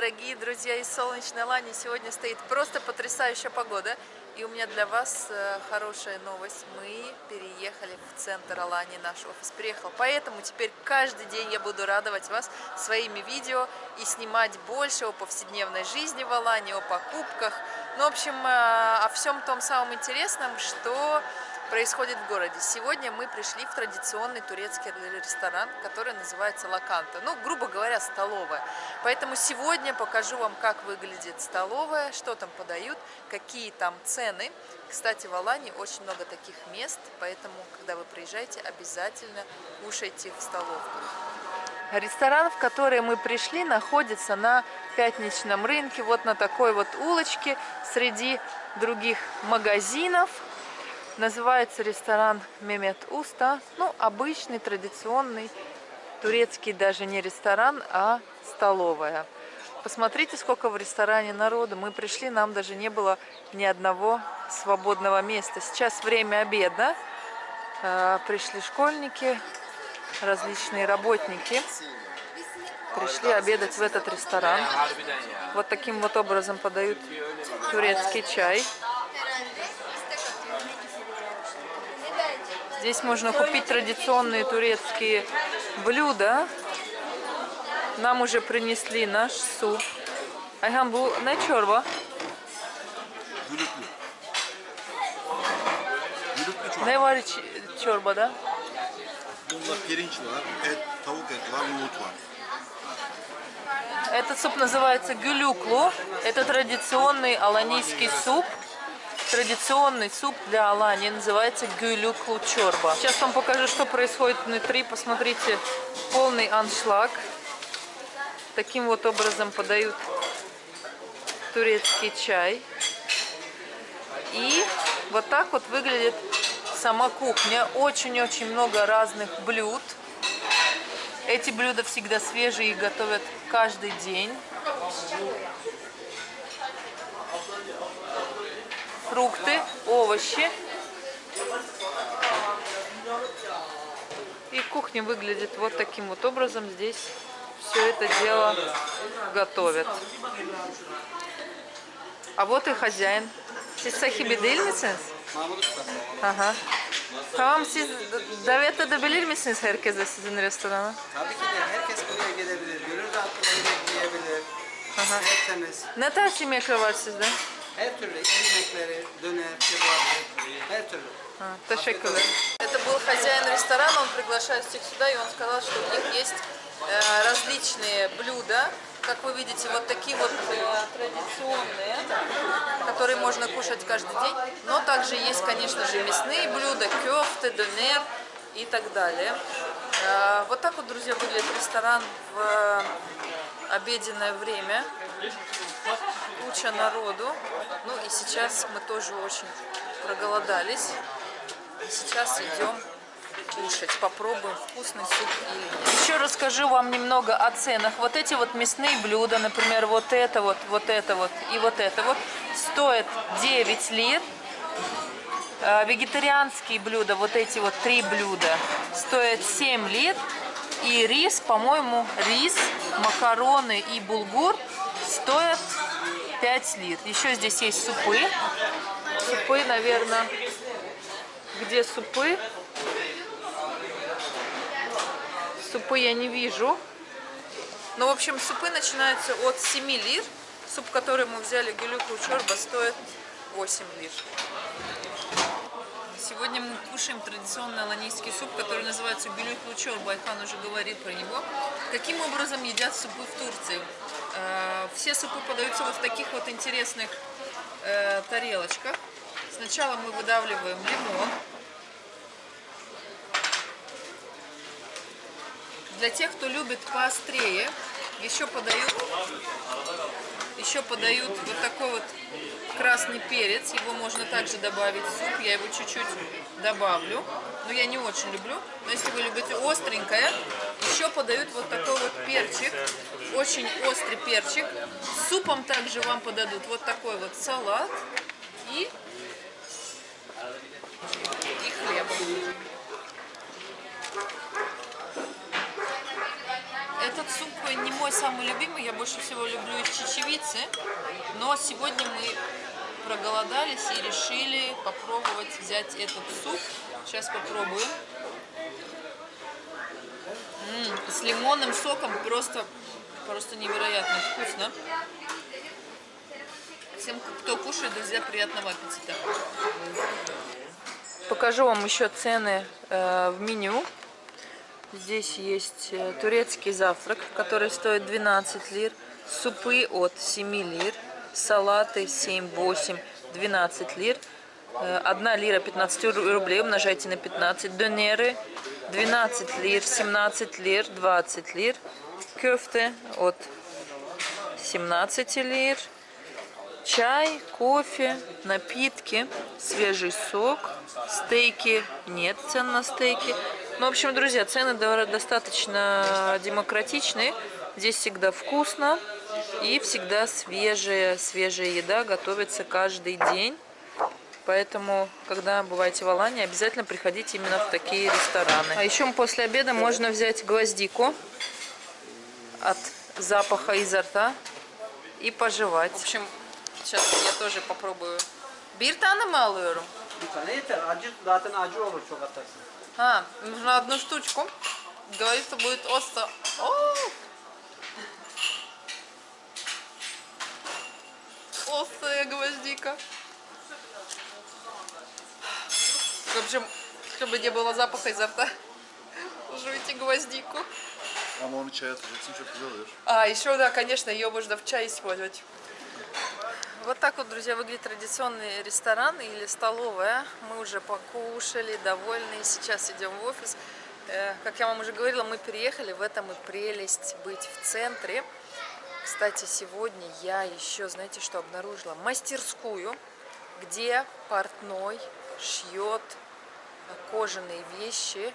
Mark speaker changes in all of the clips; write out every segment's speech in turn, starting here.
Speaker 1: дорогие друзья из солнечной Лани! Сегодня стоит просто потрясающая погода. И у меня для вас э, хорошая новость. Мы переехали в центр Алани, наш офис приехал. Поэтому теперь каждый день я буду радовать вас своими видео и снимать больше о повседневной жизни в Алане, о покупках. Ну, в общем, э, о всем том самом интересном, что происходит в городе. Сегодня мы пришли в традиционный турецкий ресторан, который называется Лаканта. Ну, грубо говоря, столовая. Поэтому сегодня покажу вам, как выглядит столовая, что там подают, какие там цены. Кстати, в Алане очень много таких мест, поэтому, когда вы приезжаете, обязательно кушайте в столовках. Ресторан, в который мы пришли, находится на пятничном рынке, вот на такой вот улочке, среди других магазинов. Называется ресторан Мемет Уста. Ну, обычный, традиционный, турецкий даже не ресторан, а столовая. Посмотрите, сколько в ресторане народу. Мы пришли, нам даже не было ни одного свободного места. Сейчас время обеда. А, пришли школьники, различные работники. Пришли обедать в этот ресторан. Вот таким вот образом подают турецкий чай. Здесь можно купить традиционные турецкие блюда. Нам уже принесли наш суп. Çorba?
Speaker 2: Gülüklü. Gülüklü çorba.
Speaker 1: Ne var iç çorbada?
Speaker 2: Bunda.
Speaker 1: Этот суп называется гюлюклу. Это традиционный аланийский суп. Традиционный суп для Алании называется гюлюклу чорба. Сейчас вам покажу, что происходит внутри. Посмотрите, полный аншлаг. Таким вот образом подают турецкий чай. И вот так вот выглядит сама кухня. Очень-очень много разных блюд. Эти блюда всегда свежие и готовят каждый день. Фрукты, овощи. И кухня выглядит вот таким вот образом. Здесь все это дело готовят. А вот и hocayın. Siz sahibi değil misiniz?
Speaker 3: Mahmut Usta.
Speaker 1: Aha. Tamam siz davet edebilir misiniz herkese sizin restorana?
Speaker 3: Tabii ki de herkes buraya gelebilir. Gönül rahatlığıyla yiyebilir.
Speaker 1: Aha.
Speaker 3: Tertemiz.
Speaker 1: Ne tarz yemekler var sizde?
Speaker 3: Her türlü yemekleri, döner, kebap, her türlü.
Speaker 1: А, Teşekkürler. Это был хозяин ресторана, он приглашает всех сюда, и он сказал, что у них есть э, различные блюда, как вы видите, вот такие вот э, традиционные, которые можно кушать каждый день, но также есть, конечно же, мясные блюда, кёфты, донер и так далее. Э, вот так вот, друзья, выглядит ресторан в э, обеденное время. Куча народу. Ну и сейчас мы тоже очень проголодались. И сейчас идем кушать. Попробуем вкусный суп. Еще расскажу вам немного о ценах. Вот эти вот мясные блюда, например, вот это вот, вот это вот и вот это вот, стоят 9 лир. А Вегетарианские блюда, вот эти вот три блюда, стоят 7 лир. И рис, по-моему, рис, макароны и булгур стоят 5 лир. Еще здесь есть супы. Супы, наверное, где супы? Супы я не вижу. Ну, в общем, супы начинаются от 7 лир. Суп, который мы взяли, гелюку чорба, стоит 8 лир. Сегодня мы кушаем традиционный аланийский суп, который называется гюлюк лучор. Байхан уже говорил про него. Каким образом едят супы в Турции? Э, Все супы подаются вот в таких вот интересных э, тарелочках. Сначала мы выдавливаем лимон. Для тех, кто любит поострее, еще подают, еще подают вот такой вот красный перец. Его можно также добавить в суп. Я его чуть-чуть добавлю. Но я не очень люблю. Но если вы любите остренькое, еще подают вот такой вот перчик. Очень острый перчик. Супом также вам подадут вот такой вот салат и, и хлебом. Этот суп не мой самый любимый, я больше всего люблю из чечевицы. Но сегодня мы проголодались и решили попробовать взять этот суп. Сейчас попробуем. М -м, с лимонным соком просто, просто невероятно вкусно. Всем, кто кушает, друзья, приятного аппетита. Покажу вам еще цены э, в меню. Здесь есть э, турецкий завтрак, который стоит 12 лир, супы от 7 лир, салаты 7, 8, 12 лир, 1 э, лира 15 рублей, умножайте на 15, донеры. 12 лир, 17 лир, 20 лир, кёфте от 17 лир, чай, кофе, напитки, свежий сок, стейки, нет цен на стейки. Ну, в общем, друзья, цены достаточно демократичные. Здесь всегда вкусно и всегда свежая, свежая еда готовится каждый день. Поэтому, когда бываете в Алании, обязательно приходите именно в такие рестораны. А еще после обеда можно взять гвоздику от запаха изо рта и пожевать. В общем, Сейчас я тоже попробую. Bir tane mi alıyorum?
Speaker 3: Bir tane yeter. Acı zaten acı olur çok atarsın.
Speaker 1: А, нужно одну штучку. Говорится, будет остро. О! Острая гвоздика. В общем, чтобы не было запаха изо рта, жуйте гвоздику.
Speaker 2: Onu çaya atacaksın çok güzel oluyor.
Speaker 1: А, еще, да, конечно, ее можно в чай использовать. Вот так вот, друзья, выглядит традиционный ресторан или столовая. Мы уже покушали, довольны. Сейчас идем в офис. Э, как я вам уже говорила, мы переехали. В этом и прелесть быть в центре. Кстати, сегодня я еще, знаете, что обнаружила? Мастерскую, где портной шьет кожаные вещи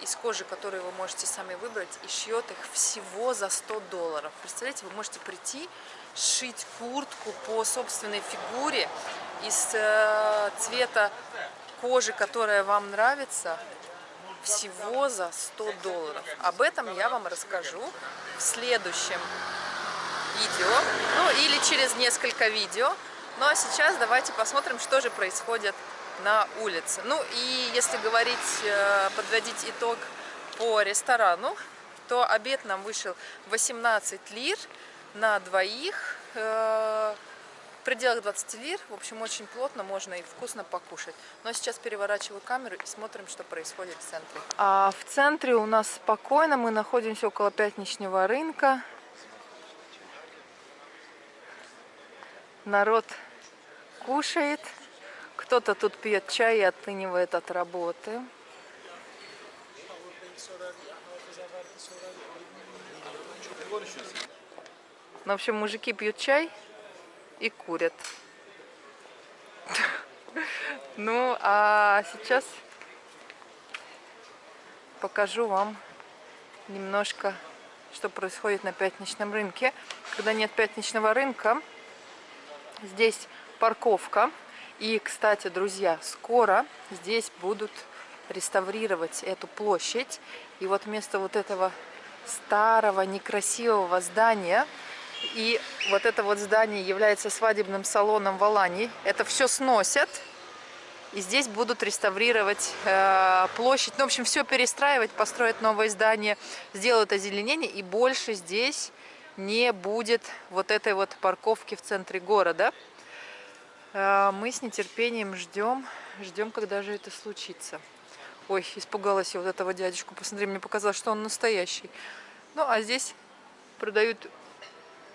Speaker 1: из кожи, которые вы можете сами выбрать, и шьет их всего за 100 долларов. Представляете, вы можете прийти сшить куртку по собственной фигуре из э, цвета кожи, которая вам нравится, всего за 100 долларов. Об этом я вам расскажу в следующем видео, ну или через несколько видео. Ну а сейчас давайте посмотрим, что же происходит на улице. Ну и если говорить, э, подводить итог по ресторану, то обед нам вышел 18 лир на двоих э, в пределах 20 лир. В общем, очень плотно, можно и вкусно покушать. Но сейчас переворачиваю камеру и смотрим, что происходит в центре. А в центре у нас спокойно, мы находимся около пятничного рынка. Народ кушает, кто-то тут пьет чай и оттынивает от работы. Ну, в общем, мужики пьют чай и курят. Ну, а сейчас покажу вам немножко, что происходит на пятничном рынке. Когда нет пятничного рынка, здесь парковка. И, кстати, друзья, скоро здесь будут реставрировать эту площадь. И вот вместо вот этого старого некрасивого здания и вот это вот здание является свадебным салоном в Алании. Это все сносят. И здесь будут реставрировать э, площадь. Ну, в общем, все перестраивать, построить новое здание, сделают озеленение. И больше здесь не будет вот этой вот парковки в центре города. Э, мы с нетерпением ждем, ждем, когда же это случится. Ой, испугалась я вот этого дядечку. Посмотри, мне показалось, что он настоящий. Ну, а здесь продают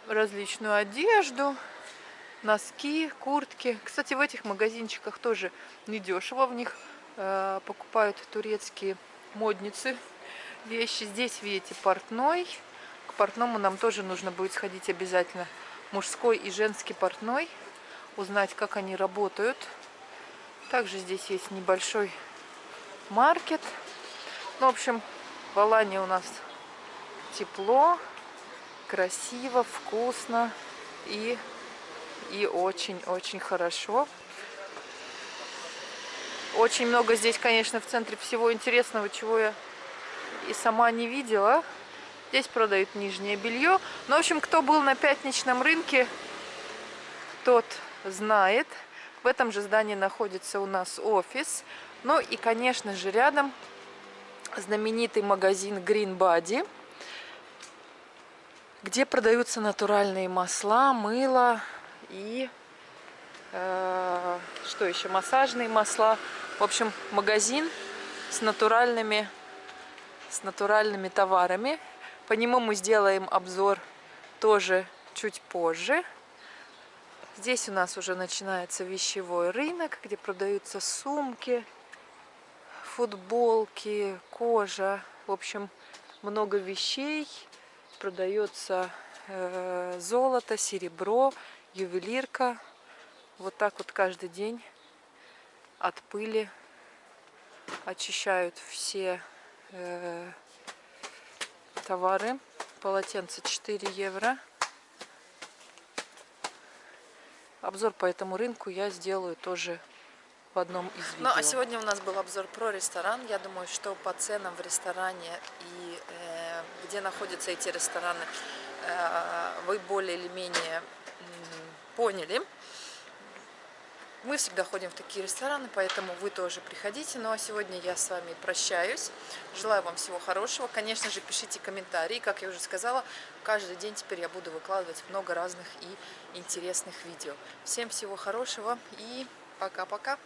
Speaker 1: различную одежду, носки, куртки. Кстати, в этих магазинчиках тоже недешево. В них э, покупают турецкие модницы вещи. Здесь, видите, портной. Портному нам тоже нужно будет сходить обязательно. Мужской и женский портной. Узнать, как они работают. Также здесь есть небольшой маркет. Ну, в общем, в Алане у нас тепло красиво, вкусно и, и очень-очень хорошо. Очень много здесь, конечно, в центре всего интересного, чего я и сама не видела. Здесь продают нижнее белье. Ну, в общем, кто был на пятничном рынке, тот знает. В этом же здании находится у нас офис. Ну и, конечно же, рядом знаменитый магазин Green Body, где продаются натуральные масла, мыло и э, что еще, массажные масла. В общем, магазин с натуральными, с натуральными товарами. По нему мы сделаем обзор тоже чуть позже. Здесь у нас уже начинается вещевой рынок, где продаются сумки, футболки, кожа. В общем, много вещей. Продается э, золото, серебро, ювелирка. Вот так вот каждый день от пыли очищают все э, товары. Полотенце 4 евро. Обзор по этому рынку я сделаю тоже в одном из видео. Ну, а сегодня у нас был обзор про ресторан. Я думаю, что по ценам в ресторане и э, где находятся эти рестораны, э, вы более или менее э, поняли. Мы всегда ходим в такие рестораны, поэтому вы тоже приходите. Ну а сегодня я с вами прощаюсь. Желаю вам всего хорошего. Конечно же, пишите комментарии. Как я уже сказала, каждый день теперь я буду выкладывать много разных и интересных видео. Всем всего хорошего и пока-пока.